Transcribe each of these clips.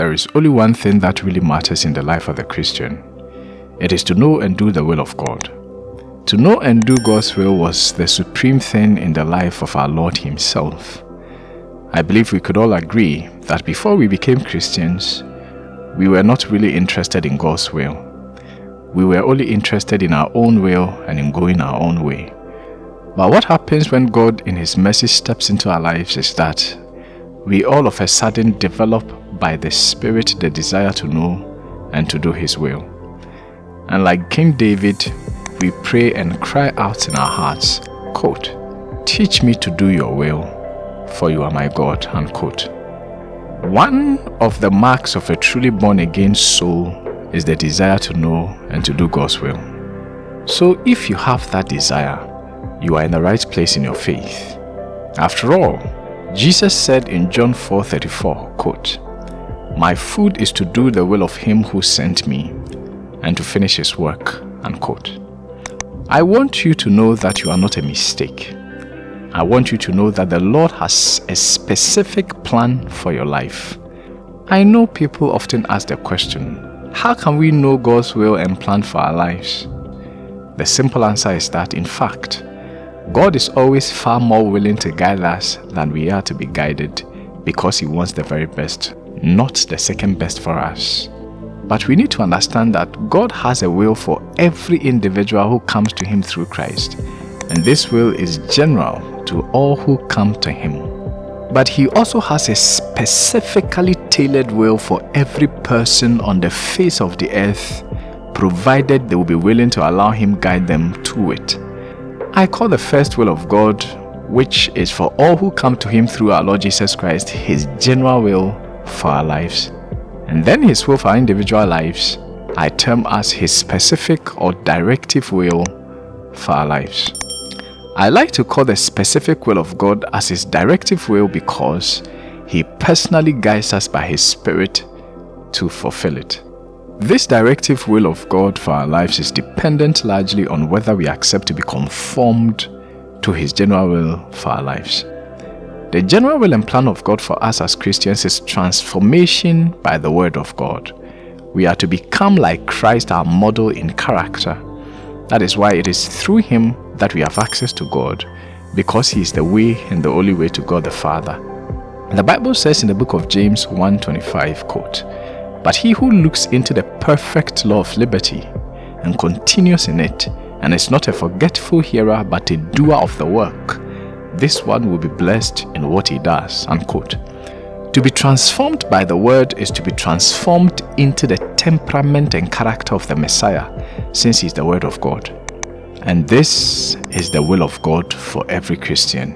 there is only one thing that really matters in the life of the Christian. It is to know and do the will of God. To know and do God's will was the supreme thing in the life of our Lord Himself. I believe we could all agree that before we became Christians, we were not really interested in God's will. We were only interested in our own will and in going our own way. But what happens when God in His mercy steps into our lives is that we all of a sudden develop by the Spirit the desire to know and to do His will. And like King David, we pray and cry out in our hearts, quote, Teach me to do your will, for you are my God, unquote. One of the marks of a truly born-again soul is the desire to know and to do God's will. So if you have that desire, you are in the right place in your faith. After all, Jesus said in John 4:34, quote, My food is to do the will of him who sent me and to finish his work, unquote. I want you to know that you are not a mistake. I want you to know that the Lord has a specific plan for your life. I know people often ask the question, how can we know God's will and plan for our lives? The simple answer is that, in fact, God is always far more willing to guide us than we are to be guided because He wants the very best, not the second best for us. But we need to understand that God has a will for every individual who comes to Him through Christ, and this will is general to all who come to Him. But He also has a specifically tailored will for every person on the face of the earth, provided they will be willing to allow Him guide them to it. I call the first will of God, which is for all who come to Him through our Lord Jesus Christ, His general will for our lives. And then His will for our individual lives, I term as His specific or directive will for our lives. I like to call the specific will of God as His directive will because He personally guides us by His Spirit to fulfill it. This directive will of God for our lives is dependent largely on whether we accept to be conformed to His general will for our lives. The general will and plan of God for us as Christians is transformation by the Word of God. We are to become like Christ, our model in character. That is why it is through Him that we have access to God, because He is the way and the only way to God the Father. The Bible says in the book of James 1.25, quote, but he who looks into the perfect law of liberty and continues in it, and is not a forgetful hearer but a doer of the work, this one will be blessed in what he does. Unquote. To be transformed by the word is to be transformed into the temperament and character of the Messiah, since he is the word of God. And this is the will of God for every Christian.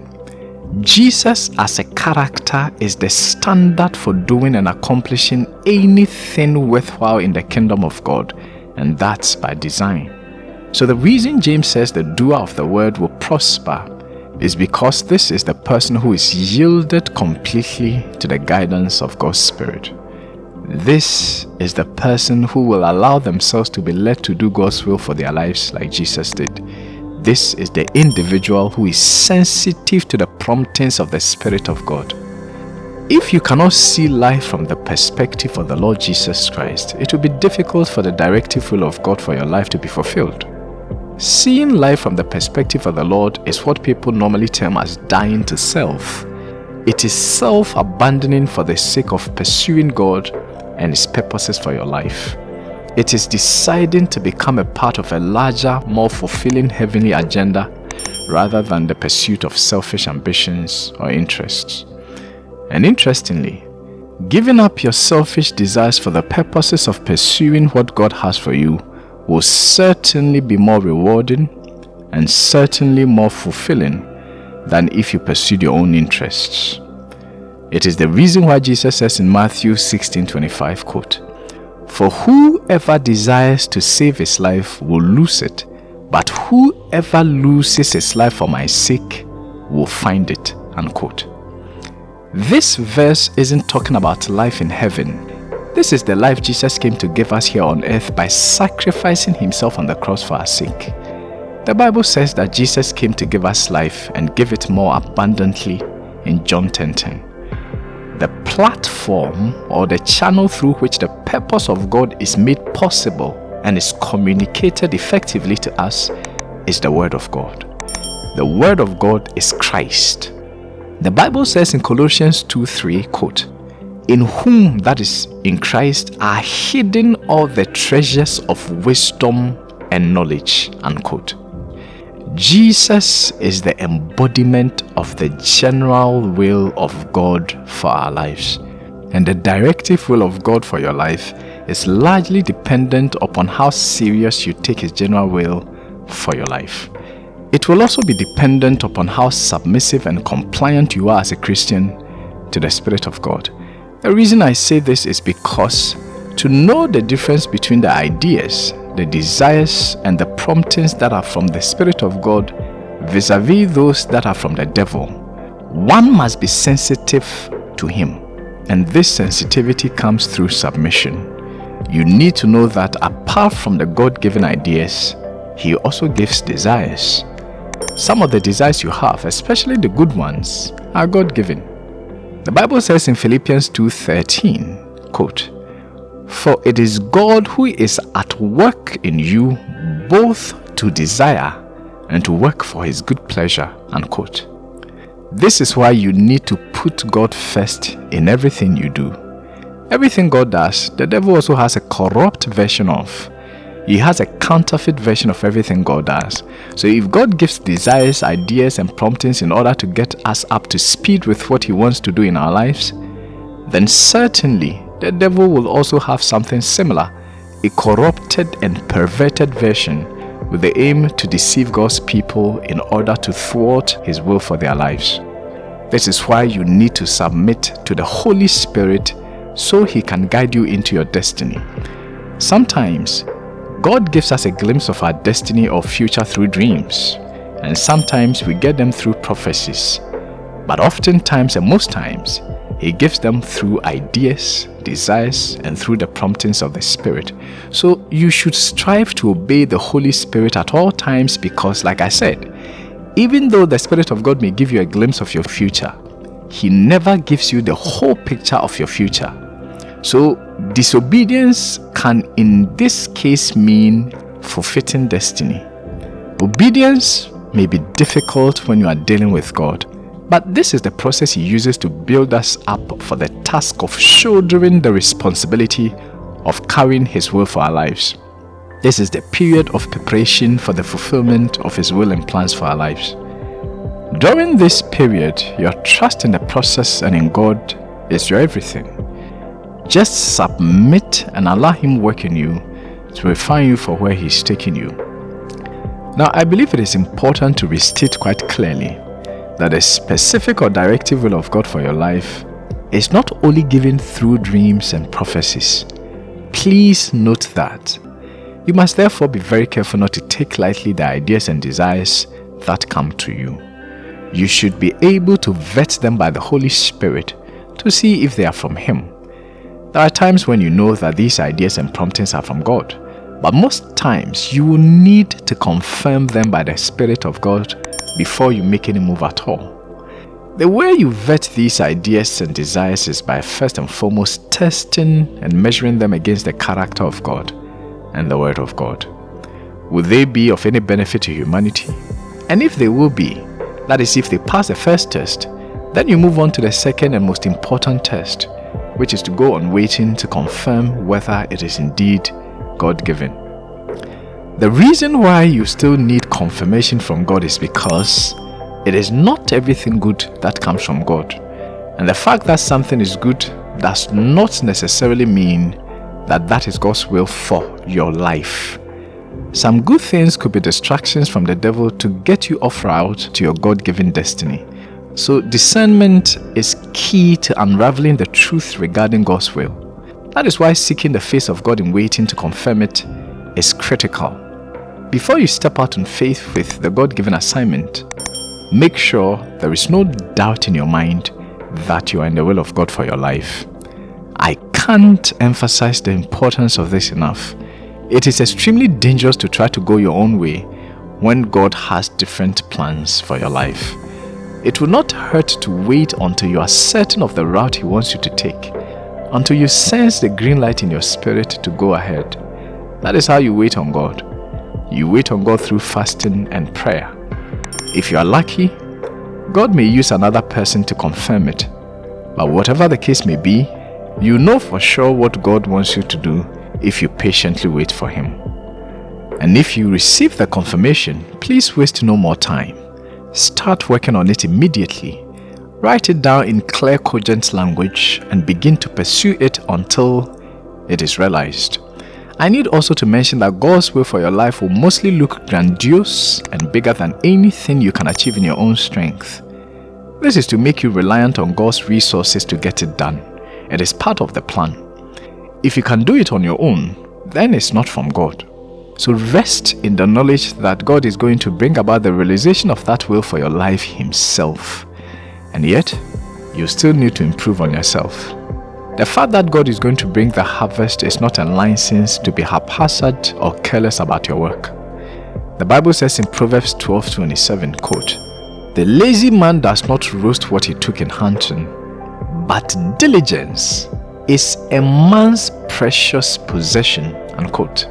Jesus as a character is the standard for doing and accomplishing anything worthwhile in the kingdom of God, and that's by design. So the reason James says the doer of the word will prosper is because this is the person who is yielded completely to the guidance of God's Spirit. This is the person who will allow themselves to be led to do God's will for their lives like Jesus did. This is the individual who is sensitive to the promptings of the Spirit of God. If you cannot see life from the perspective of the Lord Jesus Christ, it will be difficult for the directive will of God for your life to be fulfilled. Seeing life from the perspective of the Lord is what people normally term as dying to self. It is self-abandoning for the sake of pursuing God and His purposes for your life. It is deciding to become a part of a larger, more fulfilling heavenly agenda rather than the pursuit of selfish ambitions or interests. And interestingly, giving up your selfish desires for the purposes of pursuing what God has for you will certainly be more rewarding and certainly more fulfilling than if you pursued your own interests. It is the reason why Jesus says in Matthew 16:25 quote, for whoever desires to save his life will lose it, but whoever loses his life for my sake will find it. Unquote. This verse isn't talking about life in heaven. This is the life Jesus came to give us here on earth by sacrificing himself on the cross for our sake. The Bible says that Jesus came to give us life and give it more abundantly in John 10.10. 10. the platform or the channel through which the purpose of God is made possible and is communicated effectively to us is the Word of God. The Word of God is Christ. The Bible says in Colossians 2 3, quote, In whom, that is, in Christ, are hidden all the treasures of wisdom and knowledge, unquote. Jesus is the embodiment of the general will of God for our lives. And the directive will of God for your life is largely dependent upon how serious you take His general will for your life. It will also be dependent upon how submissive and compliant you are as a Christian to the Spirit of God. The reason I say this is because to know the difference between the ideas, the desires, and the promptings that are from the Spirit of God vis-a-vis -vis those that are from the devil, one must be sensitive to Him. And this sensitivity comes through submission. You need to know that apart from the God-given ideas, He also gives desires. Some of the desires you have, especially the good ones, are God-given. The Bible says in Philippians 2.13, quote, For it is God who is at work in you both to desire and to work for his good pleasure, unquote. This is why you need to put God first in everything you do. Everything God does, the devil also has a corrupt version of. He has a counterfeit version of everything God does. So if God gives desires, ideas, and promptings in order to get us up to speed with what He wants to do in our lives, then certainly the devil will also have something similar, a corrupted and perverted version with the aim to deceive God's people in order to thwart His will for their lives. This is why you need to submit to the Holy Spirit so He can guide you into your destiny. Sometimes God gives us a glimpse of our destiny or future through dreams, and sometimes we get them through prophecies. But oftentimes and most times, He gives them through ideas, desires, and through the promptings of the Spirit. So you should strive to obey the Holy Spirit at all times because, like I said, even though the Spirit of God may give you a glimpse of your future, He never gives you the whole picture of your future. So disobedience can in this case mean forfeiting destiny. Obedience may be difficult when you are dealing with God, but this is the process He uses to build us up for the task of shouldering the responsibility of carrying His will for our lives. This is the period of preparation for the fulfillment of His will and plans for our lives. During this period, your trust in the process and in God is your everything. Just submit and allow Him work in you to refine you for where He's taking you. Now, I believe it is important to restate quite clearly that the specific or directive will of God for your life is not only given through dreams and prophecies. Please note that. You must therefore be very careful not to take lightly the ideas and desires that come to you. You should be able to vet them by the Holy Spirit to see if they are from Him. There are times when you know that these ideas and promptings are from God, but most times you will need to confirm them by the Spirit of God before you make any move at all. The way you vet these ideas and desires is by first and foremost testing and measuring them against the character of God and the Word of God. Will they be of any benefit to humanity? And if they will be, that is if they pass the first test, then you move on to the second and most important test, which is to go on waiting to confirm whether it is indeed God-given. The reason why you still need confirmation from God is because it is not everything good that comes from God. And the fact that something is good does not necessarily mean that that is God's will for your life. Some good things could be distractions from the devil to get you off route to your God-given destiny. So discernment is key to unraveling the truth regarding God's will. That is why seeking the face of God in waiting to confirm it is critical. Before you step out in faith with the God-given assignment, make sure there is no doubt in your mind that you are in the will of God for your life. I can't emphasize the importance of this enough. It is extremely dangerous to try to go your own way when God has different plans for your life. It will not hurt to wait until you are certain of the route He wants you to take, until you sense the green light in your spirit to go ahead. That is how you wait on God. You wait on God through fasting and prayer. If you are lucky, God may use another person to confirm it. But whatever the case may be, you know for sure what God wants you to do if you patiently wait for Him. And if you receive the confirmation, please waste no more time. Start working on it immediately. Write it down in clear, cogent language and begin to pursue it until it is realized. I need also to mention that God's will for your life will mostly look grandiose and bigger than anything you can achieve in your own strength. This is to make you reliant on God's resources to get it done. It is part of the plan. If you can do it on your own, then it's not from God. So rest in the knowledge that God is going to bring about the realization of that will for your life Himself. And yet, you still need to improve on yourself. The fact that God is going to bring the harvest is not a license to be haphazard or careless about your work. The Bible says in Proverbs 12:27, quote, The lazy man does not roast what he took in hunting, but diligence is a man's precious possession, unquote.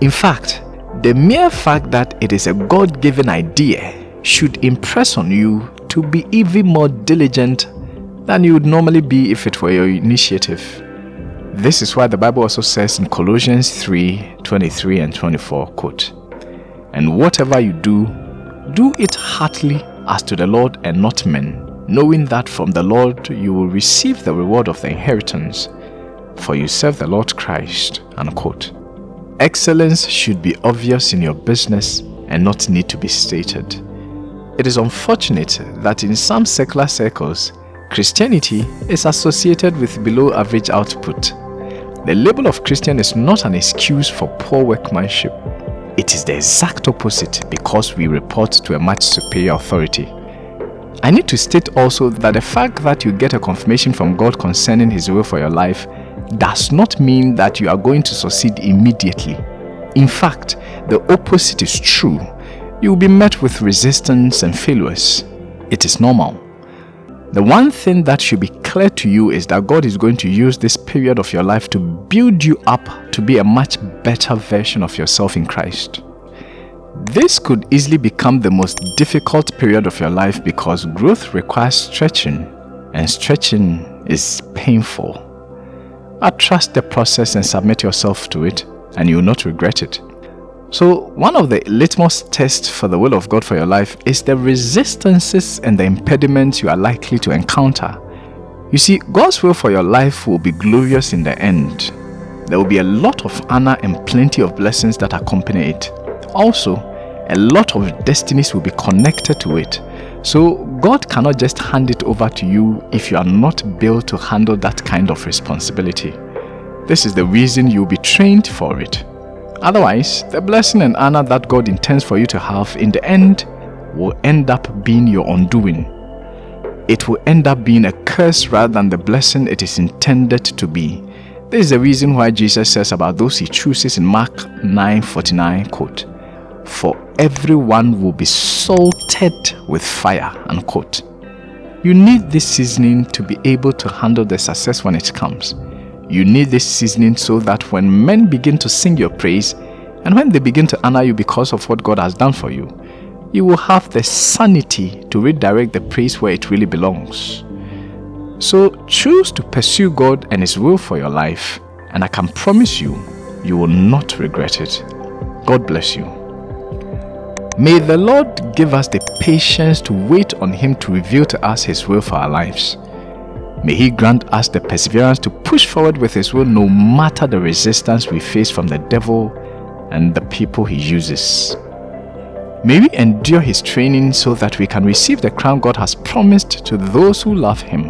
In fact, the mere fact that it is a God-given idea should impress on you to be even more diligent than you would normally be if it were your initiative. This is why the Bible also says in Colossians 3, 23 and 24, quote, And whatever you do, do it heartily as to the Lord and not men, knowing that from the Lord you will receive the reward of the inheritance, for you serve the Lord Christ, unquote. Excellence should be obvious in your business and not need to be stated. It is unfortunate that in some secular circles, Christianity is associated with below average output. The label of Christian is not an excuse for poor workmanship. It is the exact opposite because we report to a much superior authority. I need to state also that the fact that you get a confirmation from God concerning His will for your life does not mean that you are going to succeed immediately. In fact, the opposite is true. You will be met with resistance and failures. It is normal. The one thing that should be clear to you is that God is going to use this period of your life to build you up to be a much better version of yourself in Christ. This could easily become the most difficult period of your life because growth requires stretching and stretching is painful. But trust the process and submit yourself to it and you will not regret it. So one of the litmus tests for the will of God for your life is the resistances and the impediments you are likely to encounter. You see, God's will for your life will be glorious in the end. There will be a lot of honor and plenty of blessings that accompany it. Also, a lot of destinies will be connected to it. So God cannot just hand it over to you if you are not built to handle that kind of responsibility. This is the reason you'll be trained for it. Otherwise, the blessing and honor that God intends for you to have in the end will end up being your undoing. It will end up being a curse rather than the blessing it is intended to be. This is the reason why Jesus says about those he chooses in Mark 9:49 quote, For everyone will be salted with fire, unquote. You need this seasoning to be able to handle the success when it comes. You need this seasoning so that when men begin to sing your praise and when they begin to honor you because of what God has done for you, you will have the sanity to redirect the praise where it really belongs. So choose to pursue God and His will for your life, and I can promise you, you will not regret it. God bless you. May the Lord give us the patience to wait on Him to reveal to us His will for our lives. May He grant us the perseverance to push forward with His will no matter the resistance we face from the devil and the people He uses. May we endure His training so that we can receive the crown God has promised to those who love Him.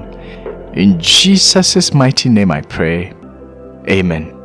In Jesus' mighty name I pray. Amen.